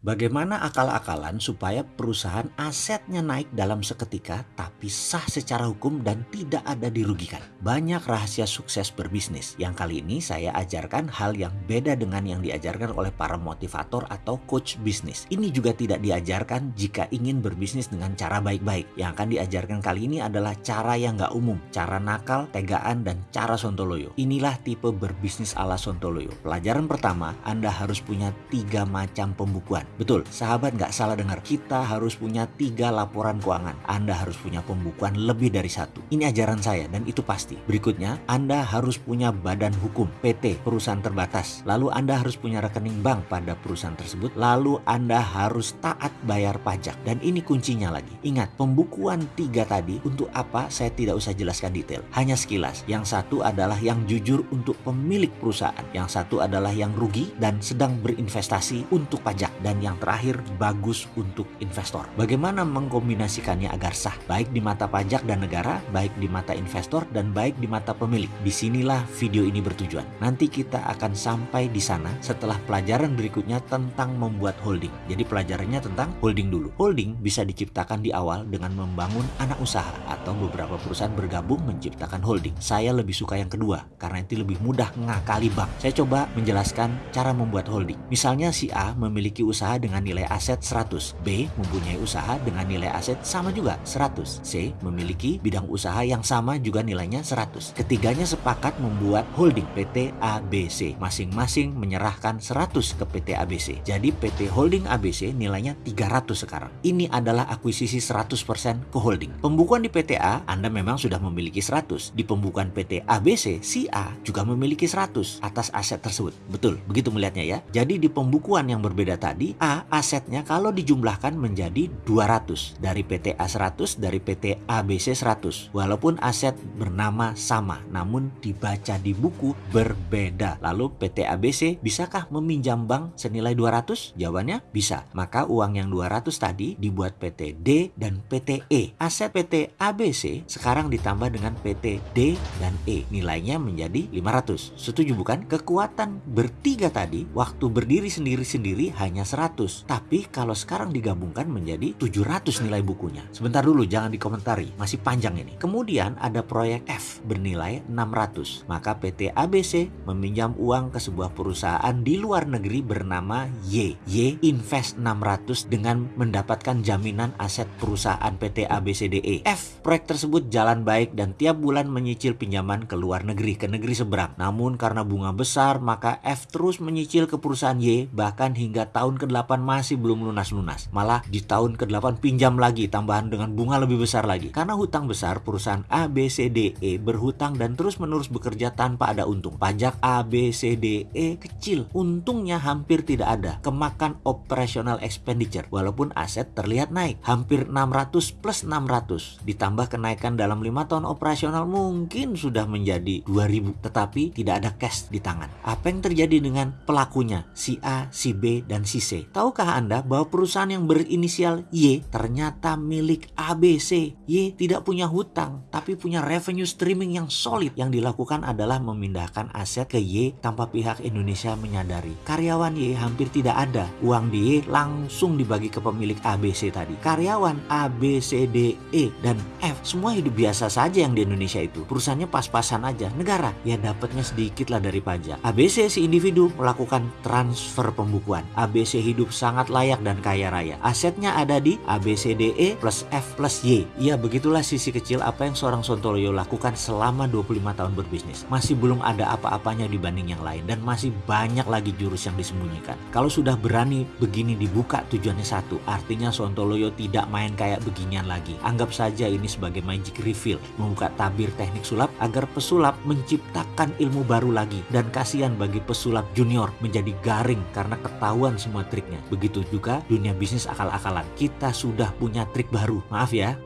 Bagaimana akal-akalan supaya perusahaan asetnya naik dalam seketika tapi sah secara hukum dan tidak ada dirugikan? Banyak rahasia sukses berbisnis yang kali ini saya ajarkan hal yang beda dengan yang diajarkan oleh para motivator atau coach bisnis. Ini juga tidak diajarkan jika ingin berbisnis dengan cara baik-baik. Yang akan diajarkan kali ini adalah cara yang nggak umum, cara nakal, tegaan, dan cara sontoloyo. Inilah tipe berbisnis ala sontoloyo. Pelajaran pertama, Anda harus punya tiga macam pembukuan. Betul, sahabat nggak salah dengar. Kita harus punya tiga laporan keuangan. Anda harus punya pembukuan lebih dari satu. Ini ajaran saya dan itu pasti. Berikutnya, Anda harus punya badan hukum, PT, perusahaan terbatas. Lalu Anda harus punya rekening bank pada perusahaan tersebut. Lalu Anda harus taat bayar pajak. Dan ini kuncinya lagi. Ingat, pembukuan tiga tadi untuk apa saya tidak usah jelaskan detail. Hanya sekilas. Yang satu adalah yang jujur untuk pemilik perusahaan. Yang satu adalah yang rugi dan sedang berinvestasi untuk pajak. Dan yang terakhir bagus untuk investor. Bagaimana mengkombinasikannya agar sah baik di mata pajak dan negara, baik di mata investor dan baik di mata pemilik. Di sinilah video ini bertujuan. Nanti kita akan sampai di sana setelah pelajaran berikutnya tentang membuat holding. Jadi pelajarannya tentang holding dulu. Holding bisa diciptakan di awal dengan membangun anak usaha atau beberapa perusahaan bergabung menciptakan holding. Saya lebih suka yang kedua karena itu lebih mudah ngakali bank. Saya coba menjelaskan cara membuat holding. Misalnya si A memiliki usaha usaha dengan nilai aset 100. B mempunyai usaha dengan nilai aset sama juga 100. C memiliki bidang usaha yang sama juga nilainya 100. Ketiganya sepakat membuat holding PT ABC. Masing-masing menyerahkan 100 ke PT ABC. Jadi PT Holding ABC nilainya 300 sekarang. Ini adalah akuisisi 100% ke holding. Pembukuan di PT A Anda memang sudah memiliki 100. Di pembukuan PT ABC, si A juga memiliki 100 atas aset tersebut. Betul, begitu melihatnya ya. Jadi di pembukuan yang berbeda tadi, A asetnya kalau dijumlahkan menjadi 200 dari PT A 100 dari PT ABC 100 walaupun aset bernama sama namun dibaca di buku berbeda. Lalu PT ABC bisakah meminjam bank senilai 200 jawabannya bisa. Maka uang yang 200 tadi dibuat PT D dan PT E. Aset PT ABC sekarang ditambah dengan PT D dan E. Nilainya menjadi 500 setuju bukan? Kekuatan bertiga tadi waktu berdiri sendiri-sendiri hanya 100 tapi kalau sekarang digabungkan menjadi 700 nilai bukunya. Sebentar dulu jangan dikomentari, masih panjang ini. Kemudian ada proyek F bernilai 600. Maka PT ABC meminjam uang ke sebuah perusahaan di luar negeri bernama Y. Y invest 600 dengan mendapatkan jaminan aset perusahaan PT ABCDE. F proyek tersebut jalan baik dan tiap bulan menyicil pinjaman ke luar negeri, ke negeri seberang. Namun karena bunga besar, maka F terus menyicil ke perusahaan Y bahkan hingga tahun ke-8 masih belum lunas-lunas. Malah di tahun ke-8 pinjam lagi tambahan dengan bunga lebih besar lagi. Karena hutang besar, perusahaan ABCDE berhutang dan terus-menerus bekerja tanpa ada untung. Pajak ABCDE kecil, untungnya hampir tidak ada. Kemakan operational expenditure walaupun aset terlihat naik. Hampir 600 plus 600 ditambah kenaikan dalam lima tahun operasional mungkin sudah menjadi 2000 tetapi tidak ada cash di tangan. Apa yang terjadi dengan pelakunya? Si A, si B, dan si C. Tahukah Anda bahwa perusahaan yang berinisial Y ternyata milik ABC? Y tidak punya hutang, tapi punya revenue streaming yang solid. Yang dilakukan adalah memindahkan aset ke Y tanpa pihak Indonesia menyadari. Karyawan Y hampir tidak ada. Uang di Y langsung dibagi ke pemilik ABC tadi. Karyawan A, B, C, D, E, dan F semua hidup biasa saja yang di Indonesia itu. Perusahaannya pas-pasan aja. Negara ya dapatnya sedikit lah dari pajak. ABC si individu melakukan transfer pembukuan. ABC hidup sangat layak dan kaya raya. Asetnya ada di ABCDE plus F plus Y. Ya begitulah sisi kecil apa yang seorang Sontoloyo lakukan selama 25 tahun berbisnis. Masih belum ada apa-apanya dibanding yang lain dan masih banyak lagi jurus yang disembunyikan. Kalau sudah berani begini dibuka tujuannya satu, artinya Sontoloyo tidak main kayak beginian lagi. Anggap saja ini sebagai magic reveal, membuka tabir teknik sulap agar pesulap menciptakan ilmu baru lagi dan kasihan bagi pesulap junior menjadi garing karena ketahuan semua trik Begitu juga dunia bisnis akal-akalan. Kita sudah punya trik baru. Maaf ya,